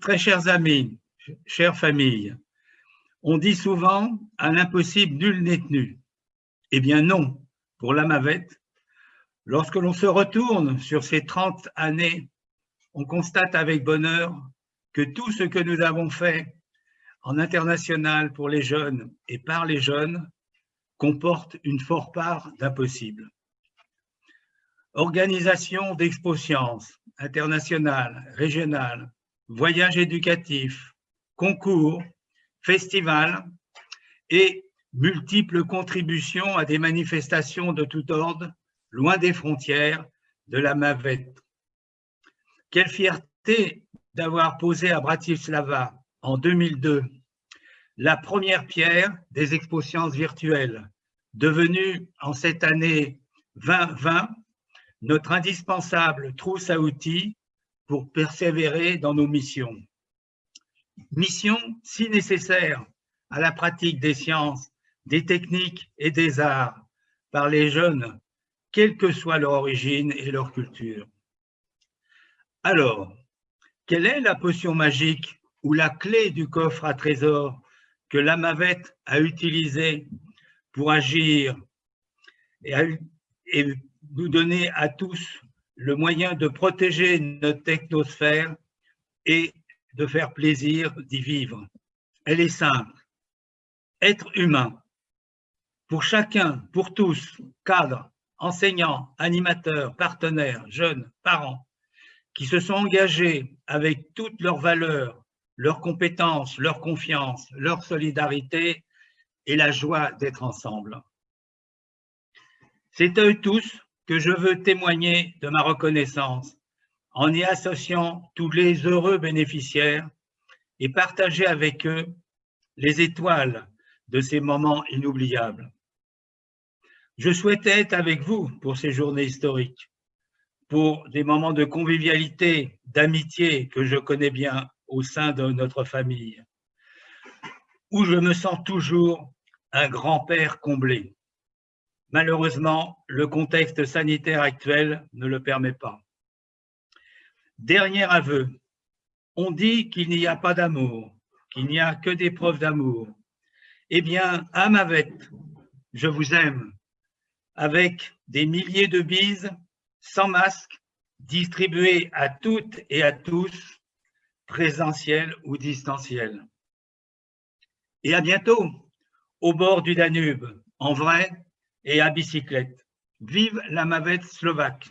très chers amis, chères familles, on dit souvent à l'impossible nul n'est tenu. Eh bien non, pour la Mavette, lorsque l'on se retourne sur ces 30 années, on constate avec bonheur que tout ce que nous avons fait en international pour les jeunes et par les jeunes comporte une forte part d'impossible. Organisation d'expo sciences internationales, régionales, voyages éducatifs, concours, festivals et multiples contributions à des manifestations de tout ordre, loin des frontières de la Mavette. Quelle fierté d'avoir posé à Bratislava en 2002 la première pierre des expos sciences virtuelles, devenue en cette année 2020 notre indispensable trousse à outils pour persévérer dans nos missions. Mission si nécessaire à la pratique des sciences, des techniques et des arts par les jeunes, quelle que soit leur origine et leur culture. Alors, quelle est la potion magique ou la clé du coffre à trésor que l'Amavette a utilisé pour agir et, et nous donner à tous le moyen de protéger notre technosphère et de faire plaisir d'y vivre. Elle est simple. Être humain. Pour chacun, pour tous, cadres, enseignants, animateurs, partenaires, jeunes, parents, qui se sont engagés avec toutes leurs valeurs, leurs compétences, leur confiance, leur solidarité et la joie d'être ensemble. C'est à eux tous que je veux témoigner de ma reconnaissance en y associant tous les heureux bénéficiaires et partager avec eux les étoiles de ces moments inoubliables. Je souhaitais être avec vous pour ces journées historiques, pour des moments de convivialité, d'amitié que je connais bien au sein de notre famille, où je me sens toujours un grand-père comblé. Malheureusement, le contexte sanitaire actuel ne le permet pas. Dernier aveu, on dit qu'il n'y a pas d'amour, qu'il n'y a que des preuves d'amour. Eh bien, à Mavette, je vous aime, avec des milliers de bises, sans masque, distribuées à toutes et à tous, présentielles ou distancielles. Et à bientôt, au bord du Danube, en vrai et à bicyclette. Vive la Mavette slovaque